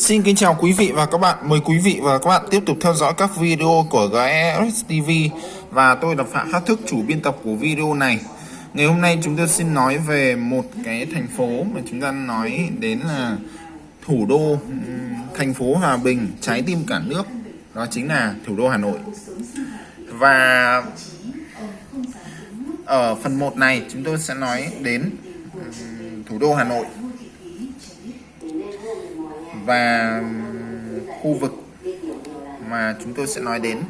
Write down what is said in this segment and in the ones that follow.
Xin kính chào quý vị và các bạn. Mời quý vị và các bạn tiếp tục theo dõi các video của GES TV và tôi là Phạm Khắc Thức, chủ biên tập của video này. Ngày hôm nay chúng tôi xin nói về một cái thành phố mà chúng ta nói đến là thủ đô thành phố Hòa Bình, trái tim cả nước. Đó chính là thủ đô Hà Nội. Và ở phần 1 này chúng tôi sẽ nói đến thủ đô Hà Nội và khu vực mà chúng tôi sẽ nói đến.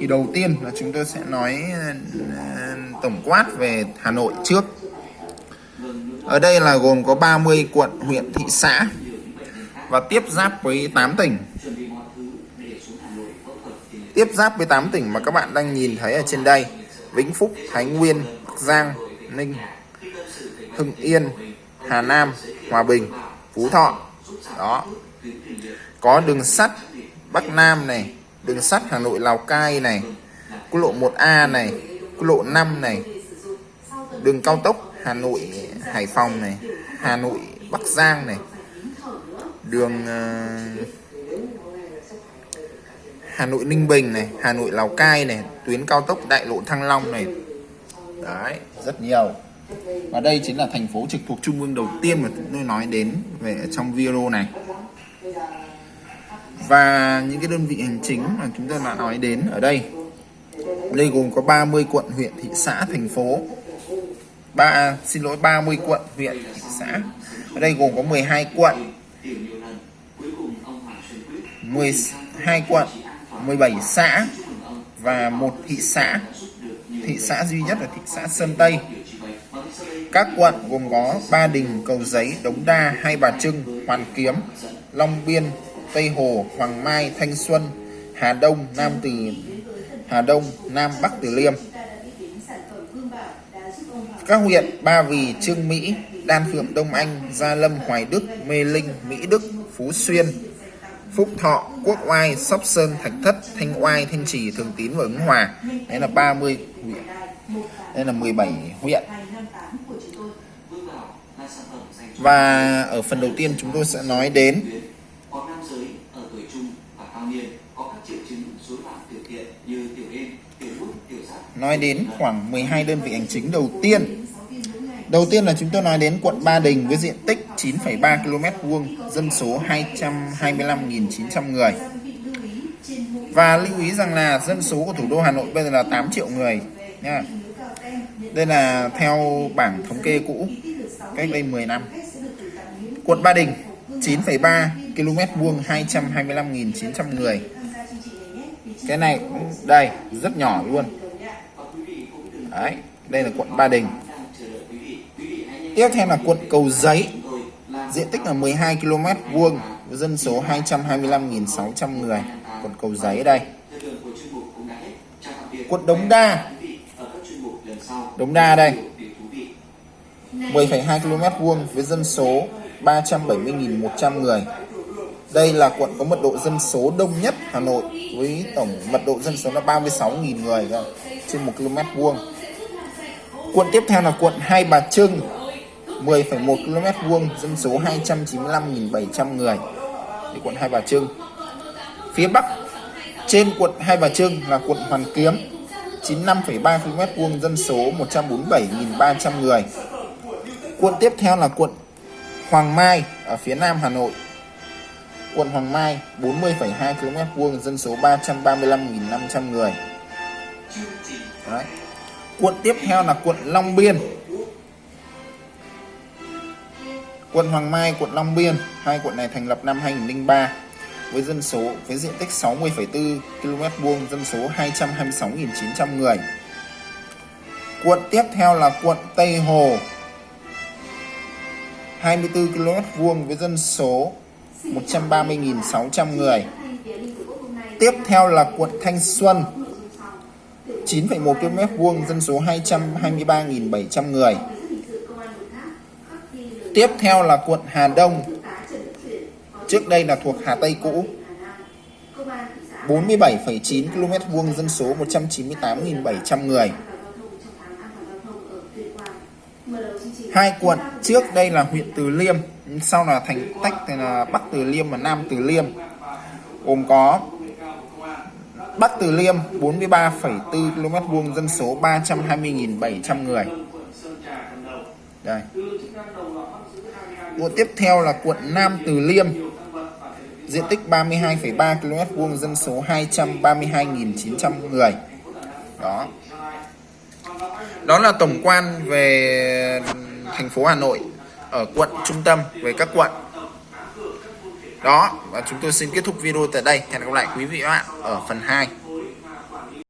Thì đầu tiên là chúng tôi sẽ nói ờ, tổng quát về Hà Nội trước. Ở đây là gồm có 30 quận huyện thị xã và tiếp giáp với 8 tỉnh. Tiếp giáp với 8 tỉnh mà các bạn đang nhìn thấy ở trên đây Vĩnh Phúc, Thái Nguyên, Bắc Giang, Ninh, Hưng Yên, Hà Nam, Hòa Bình, Phú Thọ đó. Có đường sắt Bắc Nam này đường sắt Hà Nội Lào Cai này quốc lộ 1A này quốc lộ 5 này đường cao tốc Hà Nội Hải Phòng này Hà Nội Bắc Giang này đường uh, Hà Nội Ninh Bình này Hà Nội Lào Cai này tuyến cao tốc Đại lộ Thăng Long này. Đấy rất nhiều và đây chính là thành phố trực thuộc trung ương đầu tiên mà chúng tôi nói đến về trong video này. Và những cái đơn vị hành chính mà chúng tôi đã nói đến ở đây đây gồm có 30 quận huyện, thị xã, thành phố. Ba, xin lỗi 30 quận huyện, thị xã. Ở đây gồm có 12 quận. 12 quận 17 xã và một thị xã. Thị xã duy nhất là thị xã Sơn Tây các quận gồm có Ba Đình, Cầu Giấy, Đống Đa, Hai Bà Trưng, Hoàn Kiếm, Long Biên, Tây Hồ, Hoàng Mai, Thanh Xuân, Hà Đông, Nam Từ Hà Đông, Nam Bắc Từ Liêm. Các huyện Ba Vì, Trương Mỹ, Đan Phượng, Đông Anh, Gia Lâm, Hoài Đức, Mê Linh, Mỹ Đức, Phú Xuyên, Phúc Thọ, Quốc Oai, Sóc Sơn, Thạch Thất, Thanh Oai, Thanh Trì, Thường Tín và Ứng Hòa. Đấy là 30 huyện. Đây là 17 huyện. Và ở phần đầu tiên chúng tôi sẽ nói đến nói đến khoảng 12 đơn vị hành chính đầu tiên. Đầu tiên là chúng tôi nói đến quận Ba Đình với diện tích 9,3 km vuông, dân số 225.900 người. Và lưu ý rằng là dân số của thủ đô Hà Nội bây giờ là 8 triệu người nha. Đây là theo bảng thống kê cũ cách đây 10 năm. Quận Ba Đình 9,3 km vuông 225.900 người. Cái này đây rất nhỏ luôn. Đấy, đây là quận Ba Đình. Tiếp theo là quận Cầu Giấy. Diện tích là 12 km vuông dân số 225.600 người. Quận Cầu Giấy đây. Quận Đống Đa. Đống Đa đây. 10,2 km vuông với dân số 370.100 người. Đây là quận có mật độ dân số đông nhất Hà Nội với tổng mật độ dân số là 36.000 người trên 1 km vuông. Quận tiếp theo là quận Hai Bà Trưng 10,1 km vuông dân số 295.700 người. Thì quận Hai Bà Trưng. Phía Bắc trên quận Hai Bà Trưng là quận Hoàn Kiếm 95,3 km vuông dân số 147.300 người. Quận tiếp theo là quận Hoàng Mai ở phía Nam Hà Nội. Quận Hoàng Mai 40,2 km vuông dân số 335.500 người. Đấy. Quận tiếp theo là quận Long Biên. Quận Hoàng Mai, quận Long Biên, hai quận này thành lập năm 2003 với dân số với diện tích 60,4 km vuông, dân số 226.900 người. Quận tiếp theo là quận Tây Hồ 24 km vuông với dân số 130.600 người. Tiếp theo là quận Thanh Xuân 9,1 km vuông dân số 223.700 người. Tiếp theo là quận Hà Đông. Trước đây là thuộc Hà Tây cũ. 47,9 km vuông dân số 198.700 người. Hai quận trước đây là huyện Từ Liêm sau là thành tách thì là Bắc Từ Liêm và Nam Từ Liêm. Gồm có Bắc Từ Liêm 43,4 km vuông dân số 320.700 người. Đây. Quận tiếp theo là quận Nam Từ Liêm diện tích 32,3 km vuông dân số 232.900 người. Đó. Đó là tổng quan về thành phố Hà Nội, ở quận, trung tâm về các quận. Đó, và chúng tôi xin kết thúc video tại đây. Hẹn gặp lại quý vị và các bạn ở phần 2